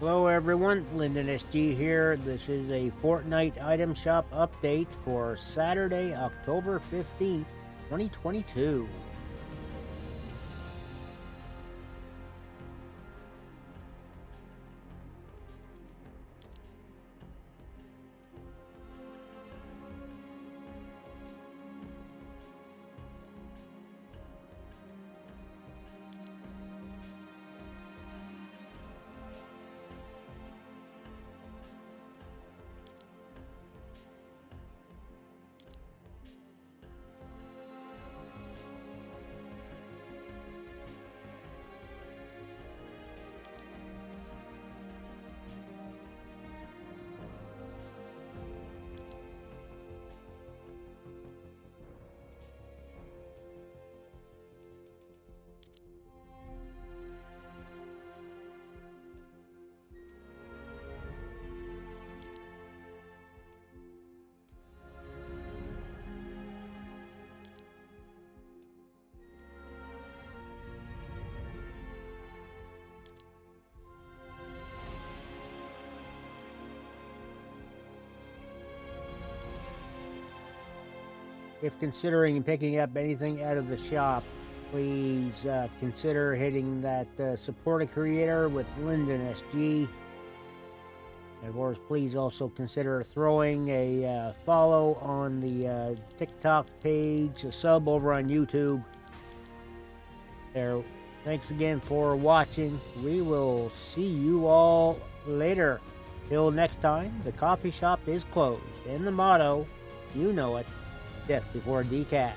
Hello everyone, Lyndon SG here. This is a Fortnite item shop update for Saturday, October 15th, 2022. If considering picking up anything out of the shop, please uh, consider hitting that uh, support a creator with Lyndon SG. And of course, please also consider throwing a uh, follow on the uh, TikTok page, a sub over on YouTube. There. Thanks again for watching. We will see you all later. Till next time, the coffee shop is closed. And the motto, you know it, death before decaf.